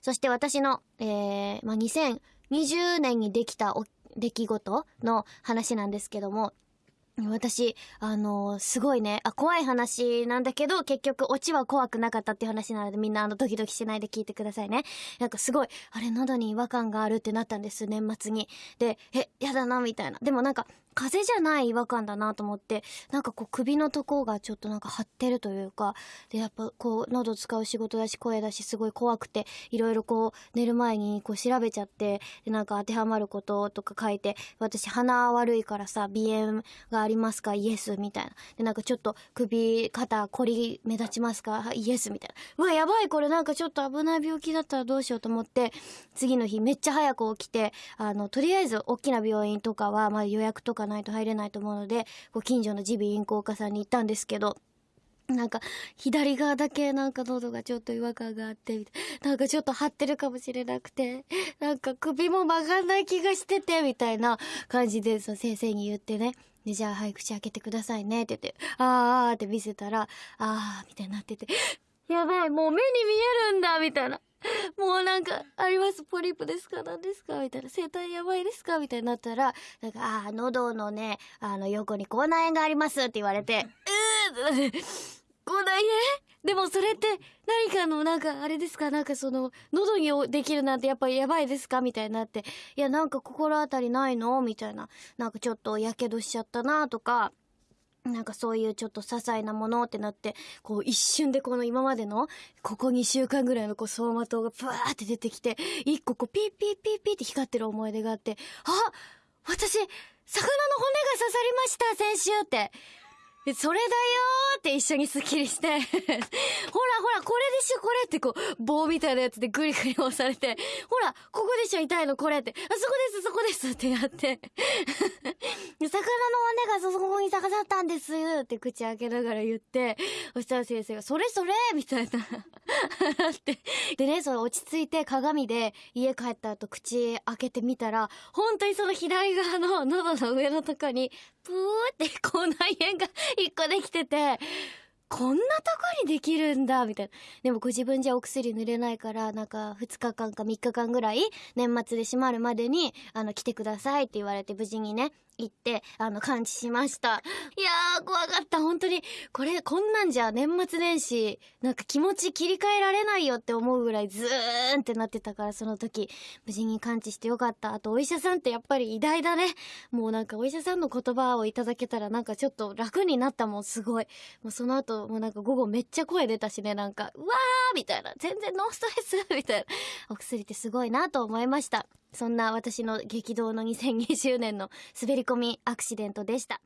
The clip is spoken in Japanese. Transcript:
そして私の、えー、まあ、2020年にできた出来事の話なんですけども、私、あのー、すごいね、あ、怖い話なんだけど、結局、オチは怖くなかったっていう話なので、みんなあの、ドキドキしないで聞いてくださいね。なんかすごい、あれ、喉に違和感があるってなったんです、年末に。で、え、やだな、みたいな。でもなんか、風邪じゃない違和感だなと思って、なんかこう首のとこがちょっとなんか張ってるというか、で、やっぱこう喉使う仕事だし声だしすごい怖くて、いろいろこう寝る前にこう調べちゃって、で、なんか当てはまることとか書いて、私鼻悪いからさ、鼻炎がありますか？イエスみたいな。で、なんかちょっと首、肩、こり目立ちますか？イエスみたいな。うわ、やばいこれなんかちょっと危ない病気だったらどうしようと思って、次の日めっちゃ早く起きて、あの、とりあえず大きな病院とかは、まあ予約とかないと入れないと思うので、こう近所の耳鼻咽喉科さんに行ったんですけど、なんか、左側だけなんか喉がちょっと違和感があって、なんかちょっと張ってるかもしれなくて、なんか首も曲がんない気がしてて、みたいな感じで、そ先生に言ってね、で、じゃあ、はい、口開けてくださいね、って言って、あーって見せたら、あー、みたいになってて、やばい、もう目に見えるんだ、みたいな。もうなんか、あります、ポリープですか？何ですか？みたいな、生体やばいですか？みたいになったら、なんか、ああ、喉のね、あの、横に口内炎がありますって言われて、うーって口内炎？でもそれって何かのなんかあれですか？なんかその喉にできるなんてやっぱりやばいですか？みたいになって。いやなんか心当たりないの？みたいな。なんかちょっと火傷しちゃったなとか。なんかそういうちょっと些細なものってなって、こう一瞬でこの今までの、ここ2週間ぐらいのこう走馬灯がブワーって出てきて、一個こうピーピーピーピーって光ってる思い出があって、あ私、魚の骨が刺さりました先週って。それだよーって一緒にスッキリして ほらほら、これでしょ、これってこう、棒みたいなやつでグリグリ押されて、ほら、ここでしょ、痛いの、これって。あ、そこです、そこですってやって。魚の骨がそこに刺さったんですって口開けながら言って、そしたら先生が、それそれみたいな。って。でね、それ落ち着いて鏡で家帰った後口開けてみたら、本当にその左側の喉の上のとこに、ぷーって口内炎が一個できてて、こんなとこにできるんだ、みたいな。でもご自分じゃお薬塗れないから、なんか2日間か3日間ぐらい、年末で閉まるまでに、あの、来てくださいって言われて無事にね、行って、あの、感知しました。いやー、怖かった。本当に、これ、こんなんじゃ年末年始、なんか気持ち切り替えられないよって思うぐらいズーンってなってたから、その時、無事に感知してよかった。あと、お医者さんってやっぱり偉大だね。もうなんかお医者さんの言葉をいただけたらなんかちょっと楽になったもん、すごい。もうその後、もうなんか午後めっちゃ声出たしね、なんか、うわーみたいな。全然ノーストレスみたいな。お薬ってすごいなと思いました。そんな私の激動の2020年の滑り込みアクシデントでした。